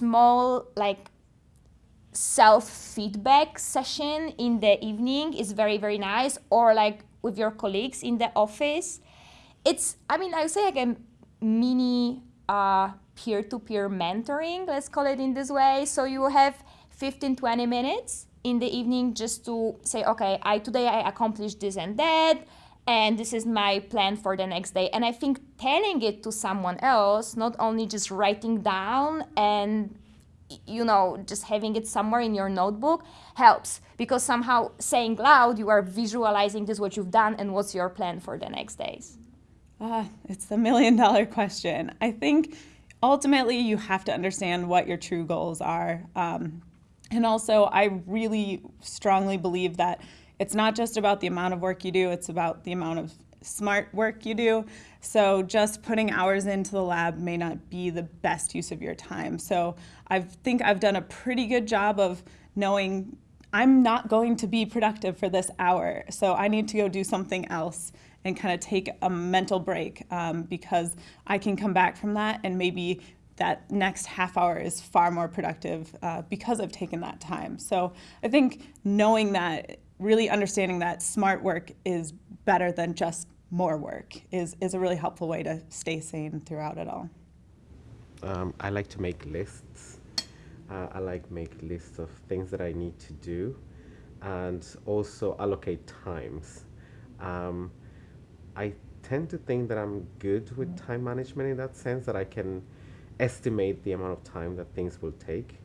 small like self-feedback session in the evening is very very nice or like with your colleagues in the office. It's i mean i would say like a mini uh, peer-to-peer mentoring let's call it in this way. So you have 15 20 minutes in the evening just to say okay i today i accomplished this and that and this is my plan for the next day and i think telling it to someone else not only just writing down and you know, just having it somewhere in your notebook helps because somehow saying loud, you are visualizing this, what you've done, and what's your plan for the next days. Ah, it's the million dollar question. I think ultimately you have to understand what your true goals are. Um, and also, I really strongly believe that it's not just about the amount of work you do, it's about the amount of smart work you do. So just putting hours into the lab may not be the best use of your time. So I think I've done a pretty good job of knowing I'm not going to be productive for this hour. So I need to go do something else and kind of take a mental break um, because I can come back from that and maybe that next half hour is far more productive uh, because I've taken that time. So I think knowing that, really understanding that smart work is better than just more work is, is a really helpful way to stay sane throughout it all. Um, I like to make lists. Uh, I like make lists of things that I need to do and also allocate times. Um, I tend to think that I'm good with time management in that sense that I can estimate the amount of time that things will take.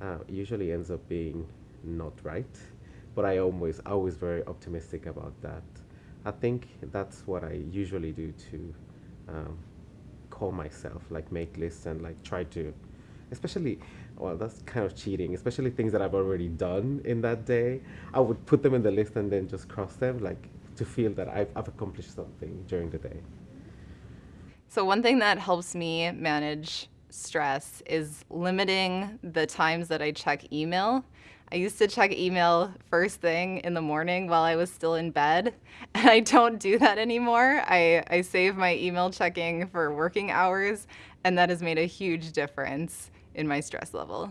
Uh, usually ends up being not right, but I always always very optimistic about that. I think that's what I usually do to um, call myself, like make lists and like try to, especially, well, that's kind of cheating, especially things that I've already done in that day. I would put them in the list and then just cross them, like to feel that I've, I've accomplished something during the day. So, one thing that helps me manage stress is limiting the times that I check email. I used to check email first thing in the morning while I was still in bed, and I don't do that anymore. I, I save my email checking for working hours, and that has made a huge difference in my stress level.